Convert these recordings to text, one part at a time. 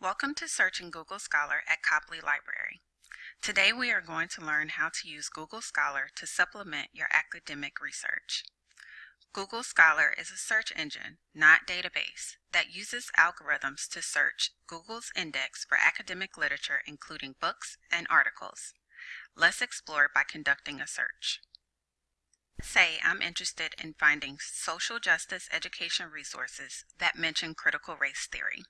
Welcome to Searching Google Scholar at Copley Library. Today we are going to learn how to use Google Scholar to supplement your academic research. Google Scholar is a search engine, not database, that uses algorithms to search Google's index for academic literature including books and articles. Let's explore by conducting a search. Say I'm interested in finding social justice education resources that mention critical race theory.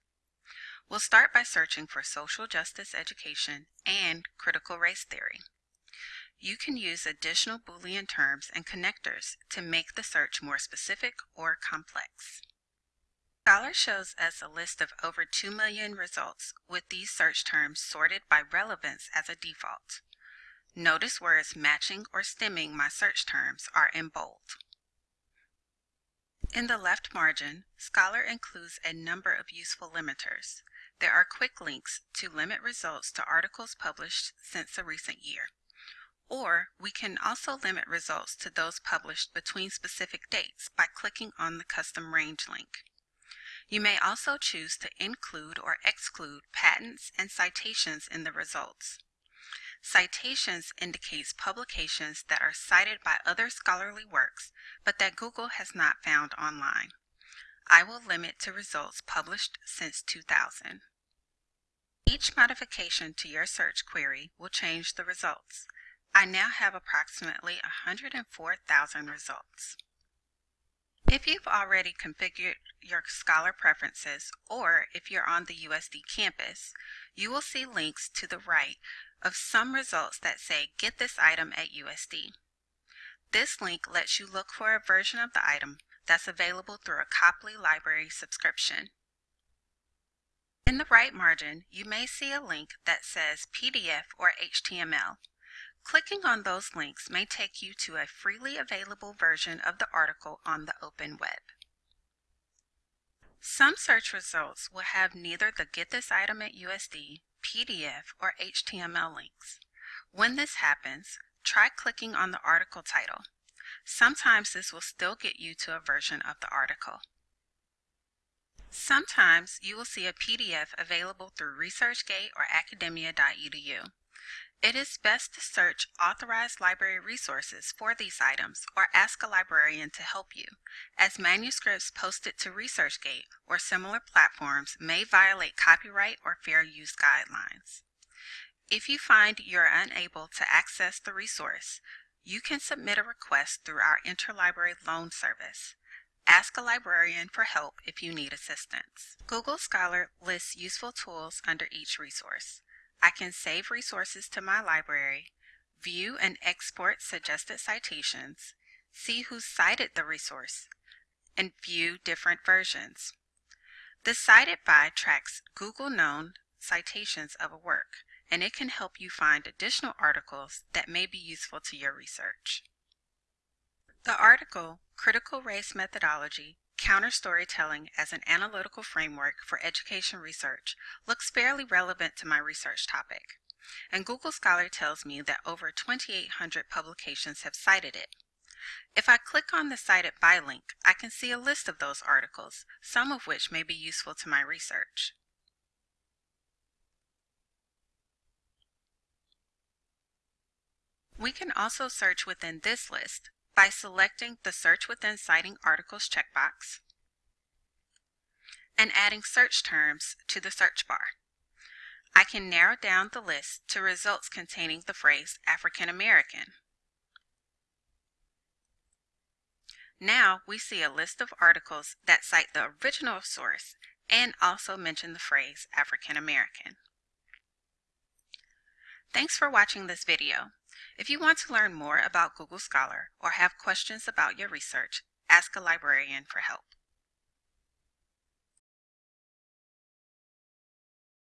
We'll start by searching for social justice education and critical race theory. You can use additional Boolean terms and connectors to make the search more specific or complex. Scholar shows us a list of over 2 million results with these search terms sorted by relevance as a default. Notice words matching or stemming my search terms are in bold. In the left margin, Scholar includes a number of useful limiters. There are quick links to limit results to articles published since a recent year. Or we can also limit results to those published between specific dates by clicking on the custom range link. You may also choose to include or exclude patents and citations in the results. Citations indicates publications that are cited by other scholarly works, but that Google has not found online. I will limit to results published since 2000. Each modification to your search query will change the results. I now have approximately 104,000 results. If you've already configured your Scholar preferences, or if you're on the USD campus, you will see links to the right of some results that say Get this item at USD. This link lets you look for a version of the item that's available through a Copley Library subscription. In the right margin, you may see a link that says PDF or HTML. Clicking on those links may take you to a freely available version of the article on the open web. Some search results will have neither the Get This Item at USD, PDF, or HTML links. When this happens, try clicking on the article title. Sometimes this will still get you to a version of the article. Sometimes you will see a PDF available through ResearchGate or academia.edu. It is best to search authorized library resources for these items or ask a librarian to help you, as manuscripts posted to ResearchGate or similar platforms may violate copyright or fair use guidelines. If you find you're unable to access the resource, you can submit a request through our interlibrary loan service. Ask a librarian for help if you need assistance. Google Scholar lists useful tools under each resource. I can save resources to my library, view and export suggested citations, see who cited the resource, and view different versions. The Cited By tracks Google known citations of a work, and it can help you find additional articles that may be useful to your research. The article, Critical Race Methodology, Counter Storytelling as an Analytical Framework for Education Research, looks fairly relevant to my research topic. And Google Scholar tells me that over 2,800 publications have cited it. If I click on the Cited By link, I can see a list of those articles, some of which may be useful to my research. We can also search within this list by selecting the Search Within Citing Articles checkbox and adding search terms to the search bar. I can narrow down the list to results containing the phrase African American. Now we see a list of articles that cite the original source and also mention the phrase African American. Thanks for watching this video. If you want to learn more about Google Scholar or have questions about your research, ask a librarian for help.